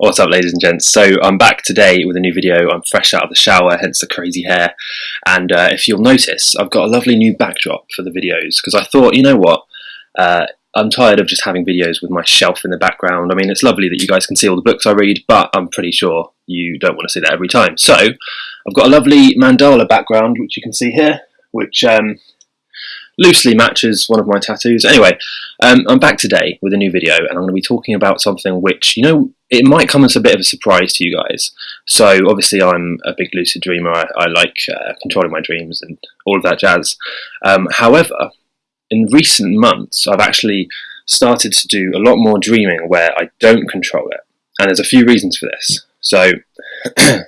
What's up ladies and gents? So I'm back today with a new video. I'm fresh out of the shower, hence the crazy hair. And uh, if you'll notice, I've got a lovely new backdrop for the videos because I thought, you know what, uh, I'm tired of just having videos with my shelf in the background. I mean, it's lovely that you guys can see all the books I read, but I'm pretty sure you don't want to see that every time. So I've got a lovely mandala background, which you can see here, which um, loosely matches one of my tattoos. Anyway, um, I'm back today with a new video and I'm going to be talking about something which, you know, it might come as a bit of a surprise to you guys. So obviously I'm a big lucid dreamer, I, I like uh, controlling my dreams and all of that jazz. Um, however, in recent months I've actually started to do a lot more dreaming where I don't control it. And there's a few reasons for this. So,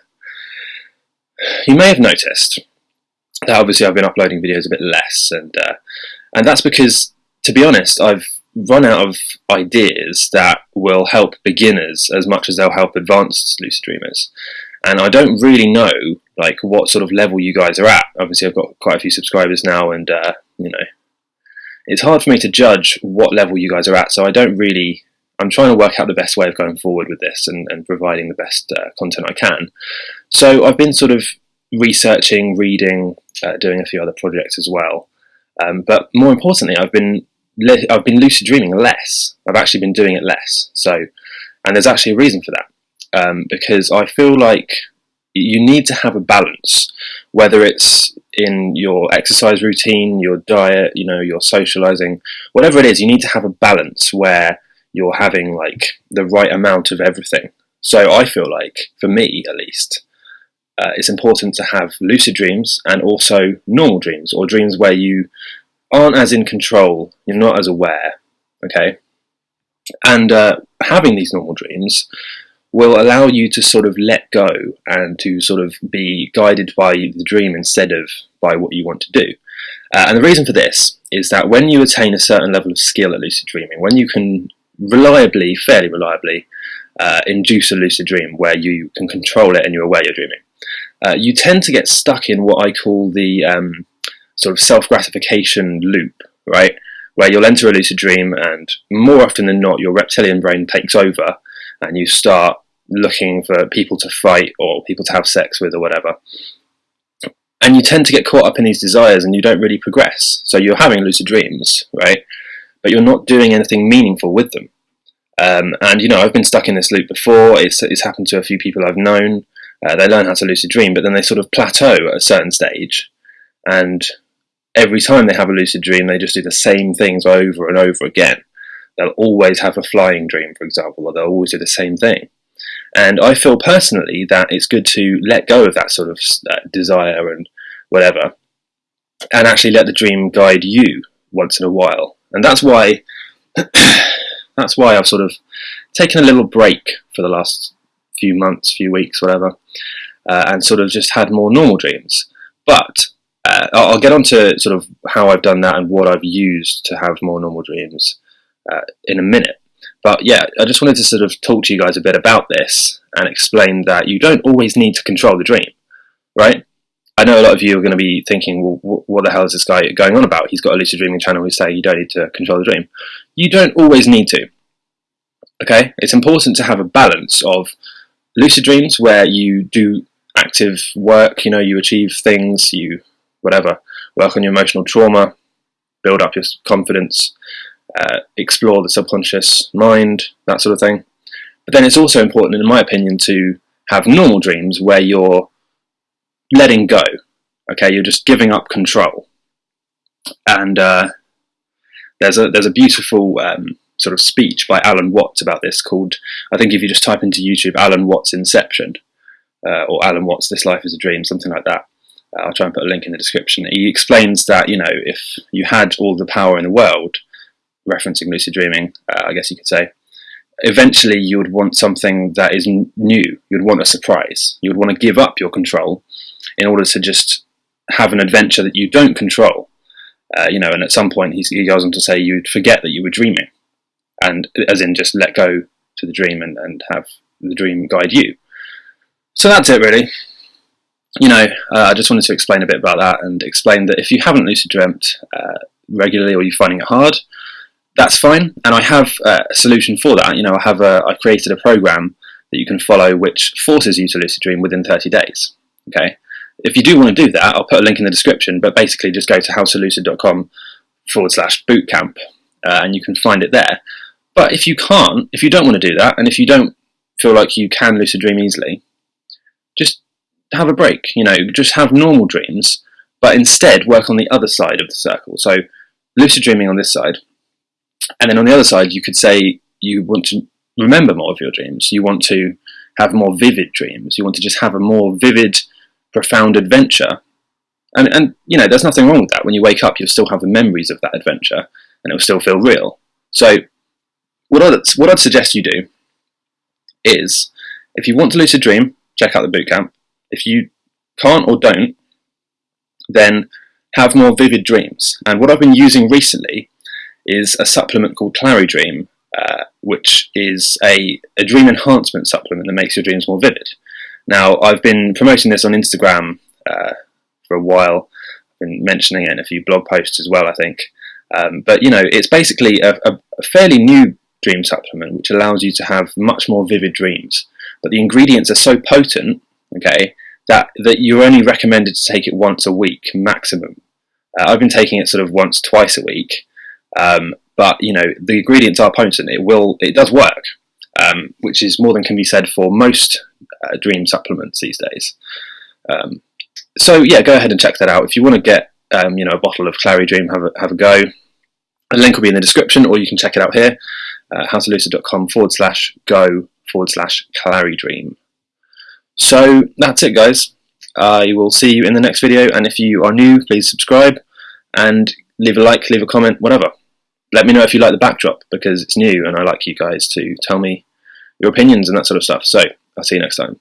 you may have noticed obviously I've been uploading videos a bit less, and uh, and that's because, to be honest, I've run out of ideas that will help beginners as much as they'll help advanced lucid dreamers. And I don't really know like what sort of level you guys are at. Obviously, I've got quite a few subscribers now, and uh, you know, it's hard for me to judge what level you guys are at. So I don't really. I'm trying to work out the best way of going forward with this and, and providing the best uh, content I can. So I've been sort of researching, reading, uh, doing a few other projects as well. Um, but more importantly, I've been I've been lucid dreaming less. I've actually been doing it less. So, and there's actually a reason for that um, because I feel like you need to have a balance, whether it's in your exercise routine, your diet, you know, your socializing, whatever it is, you need to have a balance where you're having like the right amount of everything. So I feel like, for me at least, uh, it's important to have lucid dreams and also normal dreams, or dreams where you aren't as in control, you're not as aware, okay? And uh, having these normal dreams will allow you to sort of let go and to sort of be guided by the dream instead of by what you want to do. Uh, and the reason for this is that when you attain a certain level of skill at lucid dreaming, when you can reliably, fairly reliably, uh, induce a lucid dream where you can control it and you're aware you're dreaming, uh, you tend to get stuck in what I call the um, sort of self-gratification loop, right? Where you'll enter a lucid dream and more often than not your reptilian brain takes over and you start looking for people to fight or people to have sex with or whatever. And you tend to get caught up in these desires and you don't really progress. So you're having lucid dreams, right? But you're not doing anything meaningful with them. Um, and you know, I've been stuck in this loop before. It's, it's happened to a few people I've known. Uh, they learn how to lucid dream, but then they sort of plateau at a certain stage, and every time they have a lucid dream, they just do the same things over and over again. They'll always have a flying dream, for example, or they'll always do the same thing. And I feel personally that it's good to let go of that sort of desire and whatever, and actually let the dream guide you once in a while. And that's why that's why I've sort of taken a little break for the last few months, few weeks, whatever, uh, and sort of just had more normal dreams. But uh, I'll get on to sort of how I've done that and what I've used to have more normal dreams uh, in a minute. But yeah, I just wanted to sort of talk to you guys a bit about this and explain that you don't always need to control the dream, right? I know a lot of you are going to be thinking, well, what the hell is this guy going on about? He's got a lucid dreaming channel who's saying you don't need to control the dream. You don't always need to. Okay? It's important to have a balance of lucid dreams where you do active work, you know, you achieve things, you whatever, work on your emotional trauma, build up your confidence, uh, explore the subconscious mind, that sort of thing. But then it's also important, in my opinion, to have normal dreams where you're letting go. Okay, you're just giving up control. And uh, there's a there's a beautiful um, sort of speech by Alan Watts about this called I think if you just type into YouTube Alan Watts Inception uh, or Alan Watts This Life is a Dream, something like that. Uh, I'll try and put a link in the description. He explains that you know if you had all the power in the world, referencing lucid dreaming, uh, I guess you could say, eventually you would want something that is new. You'd want a surprise. You would want to give up your control in order to just have an adventure that you don't control. Uh, you know, and at some point he goes on to say you'd forget that you were dreaming, and as in just let go to the dream and, and have the dream guide you. So that's it, really you know, uh, I just wanted to explain a bit about that and explain that if you haven't lucid dreamt uh, regularly or you're finding it hard, that's fine. And I have uh, a solution for that. You know, I have a, I created a program that you can follow which forces you to lucid dream within 30 days. Okay, if you do want to do that, I'll put a link in the description, but basically just go to howtolucid.com forward slash bootcamp uh, and you can find it there. But if you can't, if you don't want to do that, and if you don't feel like you can lucid dream easily, just have a break. You know, just have normal dreams, but instead work on the other side of the circle. So lucid dreaming on this side, and then on the other side, you could say you want to remember more of your dreams. You want to have more vivid dreams. You want to just have a more vivid, profound adventure. And, and you know, there's nothing wrong with that. When you wake up, you'll still have the memories of that adventure, and it'll still feel real. So, what I'd, what I'd suggest you do is, if you want to lucid dream, check out the bootcamp. If you can't or don't, then have more vivid dreams. And what I've been using recently is a supplement called ClariDream, uh, which is a, a dream enhancement supplement that makes your dreams more vivid. Now, I've been promoting this on Instagram uh, for a while. I've been mentioning it in a few blog posts as well, I think. Um, but, you know, it's basically a, a fairly new dream supplement which allows you to have much more vivid dreams. But the ingredients are so potent, okay, that, that you're only recommended to take it once a week maximum. Uh, I've been taking it sort of once, twice a week, um, but you know the ingredients are potent. It will, it does work, um, which is more than can be said for most uh, dream supplements these days. Um, so yeah, go ahead and check that out. If you want to get um, you know a bottle of ClariDream, have a, have a go. The link will be in the description, or you can check it out here, uh, howtolucid.com forward slash go forward slash ClariDream. So that's it, guys. I will see you in the next video, and if you are new, please subscribe and leave a like, leave a comment, whatever. Let me know if you like the backdrop because it's new and I like you guys to tell me your opinions and that sort of stuff. So I'll see you next time.